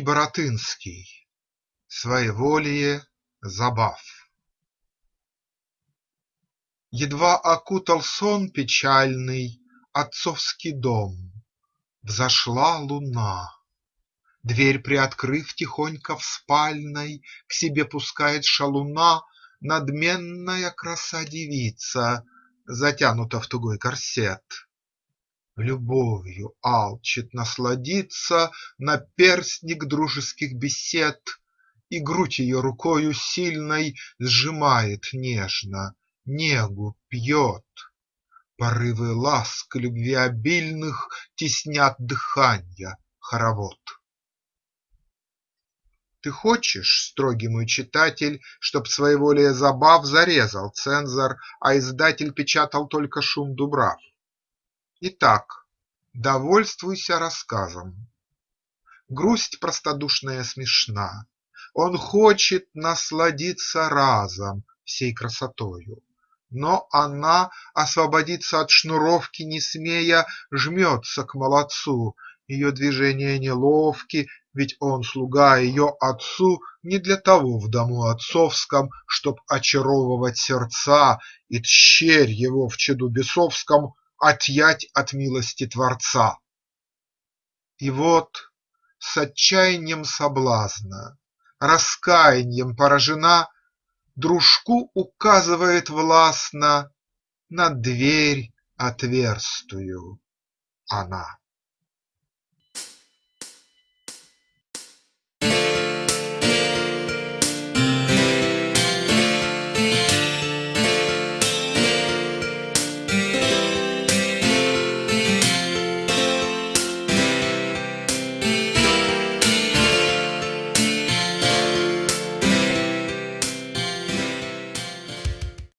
Баратынский. Своеволие забав. Едва окутал сон печальный Отцовский дом, взошла луна. Дверь приоткрыв тихонько в спальной, К себе пускает шалуна Надменная краса-девица, Затянута в тугой корсет. Любовью алчит насладиться, Наперстник дружеских бесед, И грудь ее рукою сильной Сжимает нежно, негу пьет. Порывы ласк любвеобильных Теснят дыханья хоровод. Ты хочешь, строгий мой читатель, Чтоб своеволие забав Зарезал цензор, а издатель Печатал только шум дубрав? Итак, довольствуйся рассказом. Грусть простодушная смешна, Он хочет насладиться разом Всей красотою, но она, Освободиться от шнуровки не смея, Жмется к молодцу, ее движения неловки, Ведь он слуга ее отцу Не для того в дому отцовском, Чтоб очаровывать сердца И тщерь его в чаду бесовском отъять от милости Творца. И вот с отчаяньем соблазна, раскаяньем поражена, Дружку указывает властно на дверь отверстую она.